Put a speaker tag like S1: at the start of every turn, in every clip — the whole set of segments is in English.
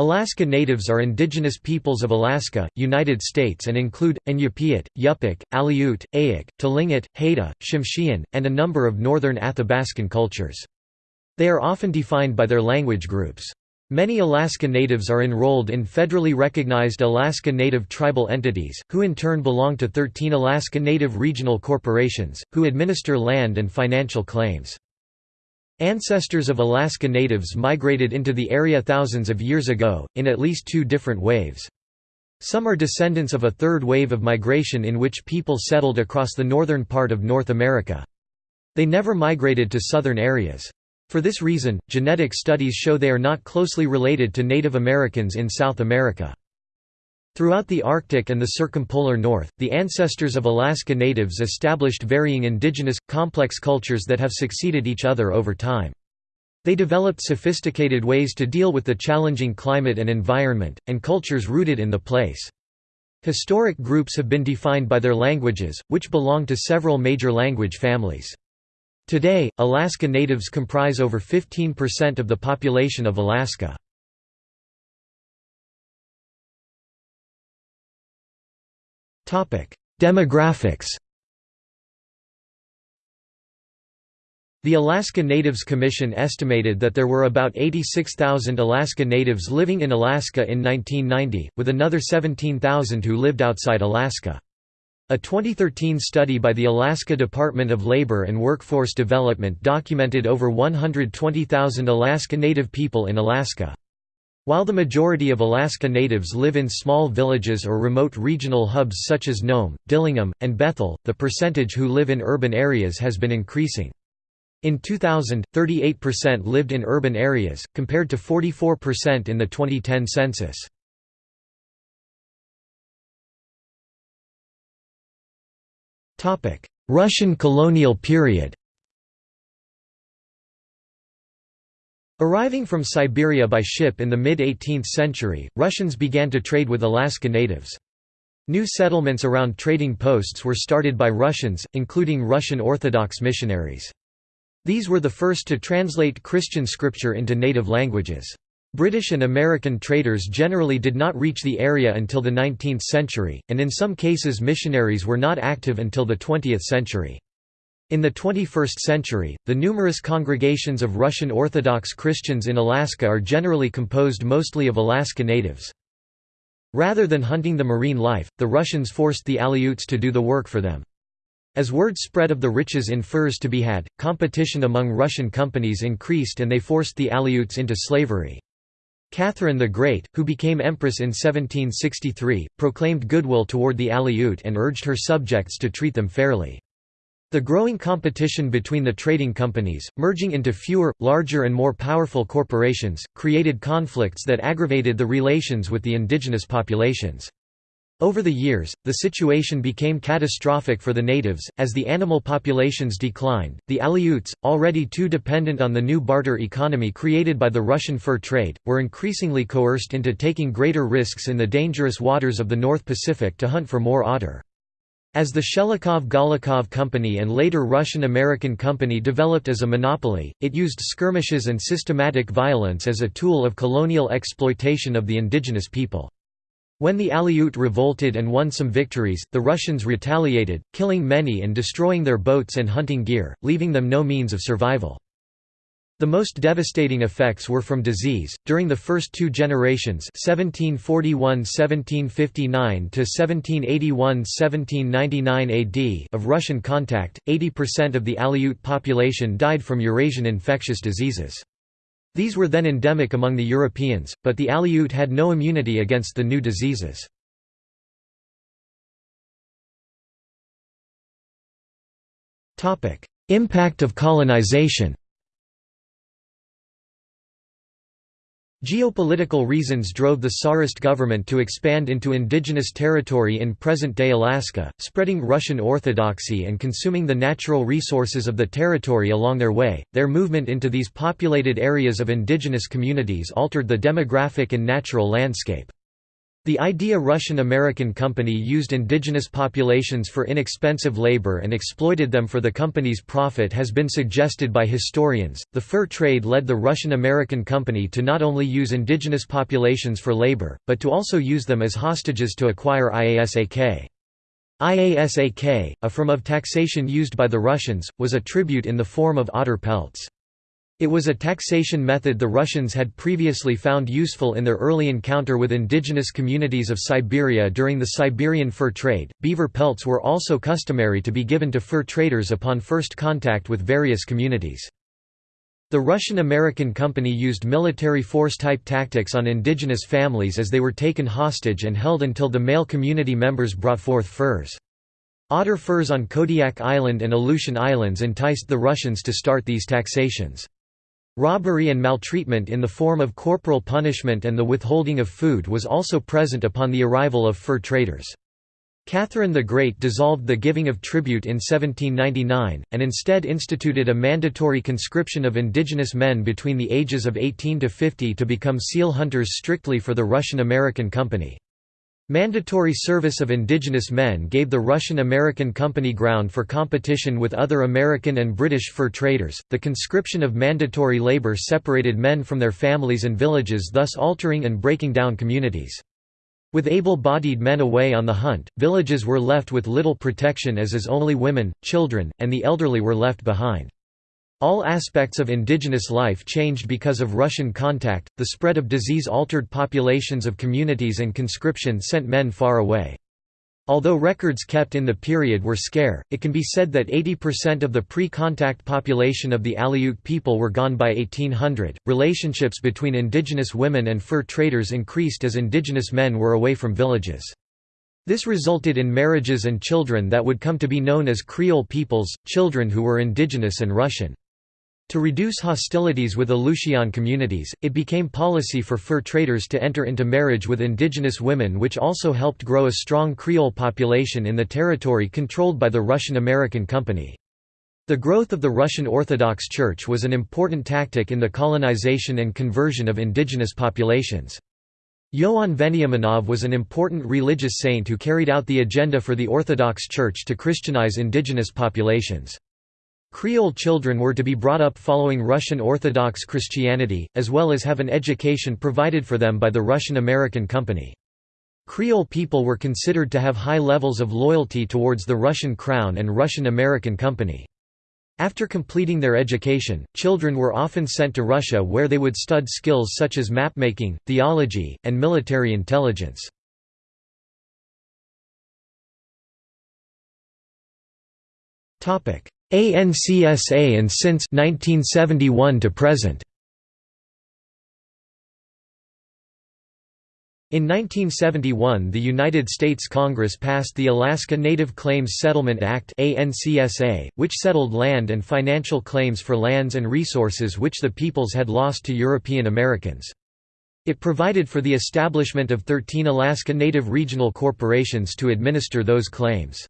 S1: Alaska Natives are indigenous peoples of Alaska, United States and include, Iñupiat, Yupik, Aleut, Eyak, Tlingit, Haida, Tsimshian, and a number of northern Athabascan cultures. They are often defined by their language groups. Many Alaska Natives are enrolled in federally recognized Alaska Native tribal entities, who in turn belong to 13 Alaska Native regional corporations, who administer land and financial claims. Ancestors of Alaska Natives migrated into the area thousands of years ago, in at least two different waves. Some are descendants of a third wave of migration in which people settled across the northern part of North America. They never migrated to southern areas. For this reason, genetic studies show they are not closely related to Native Americans in South America. Throughout the Arctic and the circumpolar north, the ancestors of Alaska Natives established varying indigenous, complex cultures that have succeeded each other over time. They developed sophisticated ways to deal with the challenging climate and environment, and cultures rooted in the place. Historic groups have been defined by their languages, which belong to several major language families. Today, Alaska Natives comprise over 15% of the population of Alaska. Demographics The Alaska Natives Commission estimated that there were about 86,000 Alaska Natives living in Alaska in 1990, with another 17,000 who lived outside Alaska. A 2013 study by the Alaska Department of Labor and Workforce Development documented over 120,000 Alaska Native people in Alaska. While the majority of Alaska Natives live in small villages or remote regional hubs such as Nome, Dillingham, and Bethel, the percentage who live in urban areas has been increasing. In 2000, 38% lived in urban areas, compared to 44% in the 2010 census. Russian colonial period Arriving from Siberia by ship in the mid-18th century, Russians began to trade with Alaska natives. New settlements around trading posts were started by Russians, including Russian Orthodox missionaries. These were the first to translate Christian scripture into native languages. British and American traders generally did not reach the area until the 19th century, and in some cases missionaries were not active until the 20th century. In the 21st century, the numerous congregations of Russian Orthodox Christians in Alaska are generally composed mostly of Alaska natives. Rather than hunting the marine life, the Russians forced the Aleuts to do the work for them. As word spread of the riches in furs to be had, competition among Russian companies increased and they forced the Aleuts into slavery. Catherine the Great, who became empress in 1763, proclaimed goodwill toward the Aleut and urged her subjects to treat them fairly. The growing competition between the trading companies, merging into fewer, larger and more powerful corporations, created conflicts that aggravated the relations with the indigenous populations. Over the years, the situation became catastrophic for the natives, as the animal populations declined. The Aleuts, already too dependent on the new barter economy created by the Russian fur trade, were increasingly coerced into taking greater risks in the dangerous waters of the North Pacific to hunt for more otter. As the Shelikhov-Golikov Company and later Russian-American Company developed as a monopoly, it used skirmishes and systematic violence as a tool of colonial exploitation of the indigenous people. When the Aleut revolted and won some victories, the Russians retaliated, killing many and destroying their boats and hunting gear, leaving them no means of survival. The most devastating effects were from disease. During the first two generations, 1741-1759 to 1781-1799 AD of Russian contact, 80% of the Aleut population died from Eurasian infectious diseases. These were then endemic among the Europeans, but the Aleut had no immunity against the new diseases. Impact of colonization Geopolitical reasons drove the Tsarist government to expand into indigenous territory in present-day Alaska, spreading Russian Orthodoxy and consuming the natural resources of the territory along their way. Their movement into these populated areas of indigenous communities altered the demographic and natural landscape. The idea Russian-American Company used indigenous populations for inexpensive labor and exploited them for the company's profit has been suggested by historians. The fur trade led the Russian-American Company to not only use indigenous populations for labor, but to also use them as hostages to acquire IASAK. IASAK, a form of taxation used by the Russians, was a tribute in the form of otter pelts. It was a taxation method the Russians had previously found useful in their early encounter with indigenous communities of Siberia during the Siberian fur trade. Beaver pelts were also customary to be given to fur traders upon first contact with various communities. The Russian-American company used military force-type tactics on indigenous families as they were taken hostage and held until the male community members brought forth furs. Otter furs on Kodiak Island and Aleutian Islands enticed the Russians to start these taxations. Robbery and maltreatment in the form of corporal punishment and the withholding of food was also present upon the arrival of fur traders. Catherine the Great dissolved the giving of tribute in 1799, and instead instituted a mandatory conscription of indigenous men between the ages of 18 to 50 to become seal hunters strictly for the Russian-American Company. Mandatory service of indigenous men gave the Russian-American Company ground for competition with other American and British fur traders. The conscription of mandatory labor separated men from their families and villages, thus altering and breaking down communities. With able-bodied men away on the hunt, villages were left with little protection as is only women, children, and the elderly were left behind. All aspects of indigenous life changed because of Russian contact, the spread of disease altered populations of communities and conscription sent men far away. Although records kept in the period were scarce, it can be said that 80% of the pre-contact population of the Aleut people were gone by 1800. Relationships between indigenous women and fur traders increased as indigenous men were away from villages. This resulted in marriages and children that would come to be known as Creole peoples, children who were indigenous and Russian. To reduce hostilities with Aleutian communities, it became policy for fur traders to enter into marriage with indigenous women which also helped grow a strong Creole population in the territory controlled by the Russian-American Company. The growth of the Russian Orthodox Church was an important tactic in the colonization and conversion of indigenous populations. Ioan Veniaminov was an important religious saint who carried out the agenda for the Orthodox Church to Christianize indigenous populations. Creole children were to be brought up following Russian Orthodox Christianity, as well as have an education provided for them by the Russian-American Company. Creole people were considered to have high levels of loyalty towards the Russian Crown and Russian-American Company. After completing their education, children were often sent to Russia where they would stud skills such as mapmaking, theology, and military intelligence. ANCSA and since 1971 to present. In 1971 the United States Congress passed the Alaska Native Claims Settlement Act which settled land and financial claims for lands and resources which the peoples had lost to European Americans. It provided for the establishment of 13 Alaska Native regional corporations to administer those claims.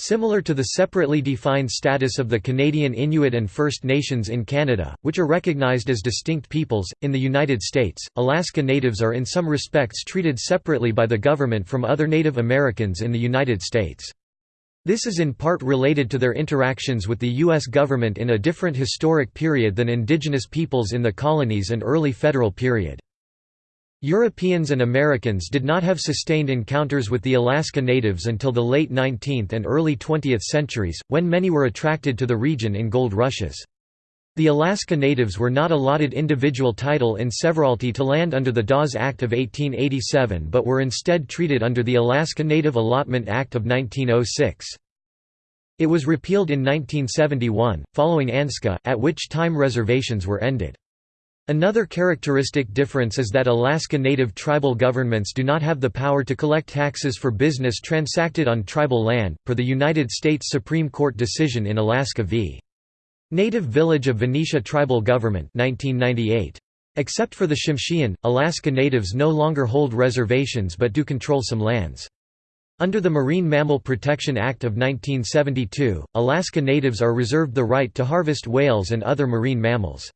S1: Similar to the separately defined status of the Canadian Inuit and First Nations in Canada, which are recognized as distinct peoples, in the United States, Alaska Natives are in some respects treated separately by the government from other Native Americans in the United States. This is in part related to their interactions with the U.S. government in a different historic period than indigenous peoples in the colonies and early federal period. Europeans and Americans did not have sustained encounters with the Alaska Natives until the late 19th and early 20th centuries, when many were attracted to the region in gold rushes. The Alaska Natives were not allotted individual title in severalty to land under the Dawes Act of 1887 but were instead treated under the Alaska Native Allotment Act of 1906. It was repealed in 1971, following ANCSA, at which time reservations were ended. Another characteristic difference is that Alaska Native tribal governments do not have the power to collect taxes for business transacted on tribal land, per the United States Supreme Court decision in Alaska v. Native Village of Venetie Tribal Government 1998. Except for the Tsimshian, Alaska Natives no longer hold reservations but do control some lands. Under the Marine Mammal Protection Act of 1972, Alaska Natives are reserved the right to harvest whales and other marine mammals.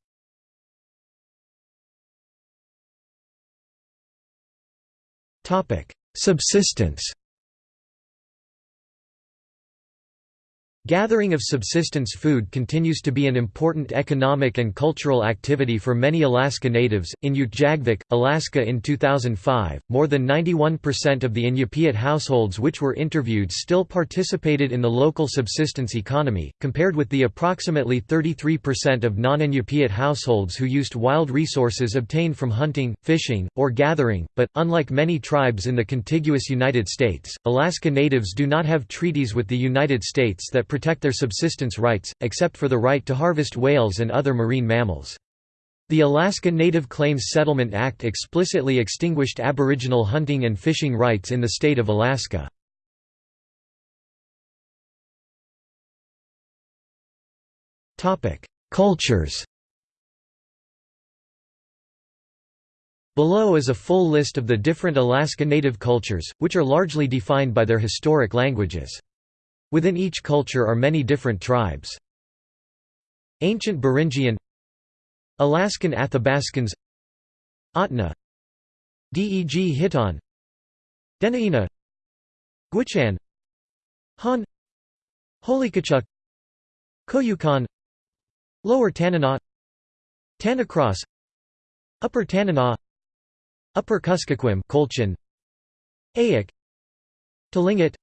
S1: Subsistence Gathering of subsistence food continues to be an important economic and cultural activity for many Alaska Natives. In Utqiagvik, Alaska in 2005, more than 91% of the Iñupiat households which were interviewed still participated in the local subsistence economy, compared with the approximately 33% of non Iñupiat households who used wild resources obtained from hunting, fishing, or gathering. But, unlike many tribes in the contiguous United States, Alaska Natives do not have treaties with the United States that protect their subsistence rights, except for the right to harvest whales and other marine mammals. The Alaska Native Claims Settlement Act explicitly extinguished Aboriginal hunting and fishing rights in the state of Alaska. Cultures Below is a full list of the different Alaska Native cultures, which are largely defined by their historic languages. Within each culture are many different tribes. Ancient Beringian Alaskan Athabascans Ahtna Deg Hit'an Dena'ina Gwich'in Han Holikachuk Koyukon Lower Tanana Tanacross Upper Tanana Upper Kuskokwim Kolchan Eyak Tlingit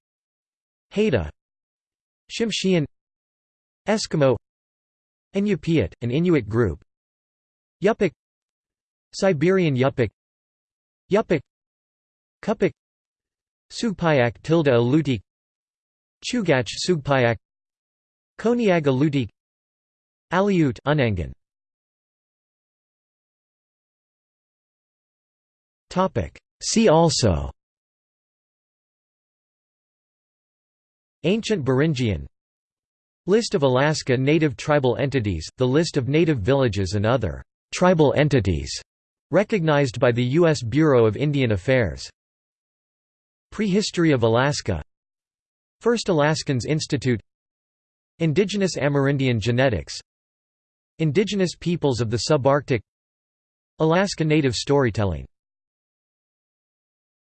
S1: Haida Tsimshian Eskimo Iñupiat, an Inuit group. Yupik Siberian Yupik. Yupik Cup'ik Sugpiaq tilde Alutiiq Chugach Sugpiaq Koniag Alutiiq Aleut Unangan. See also Ancient Beringian. List of Alaska Native tribal entities, the list of native villages and other «tribal entities» recognized by the U.S. Bureau of Indian Affairs. Prehistory of Alaska. First Alaskans Institute. Indigenous Amerindian genetics. Indigenous peoples of the subarctic. Alaska Native storytelling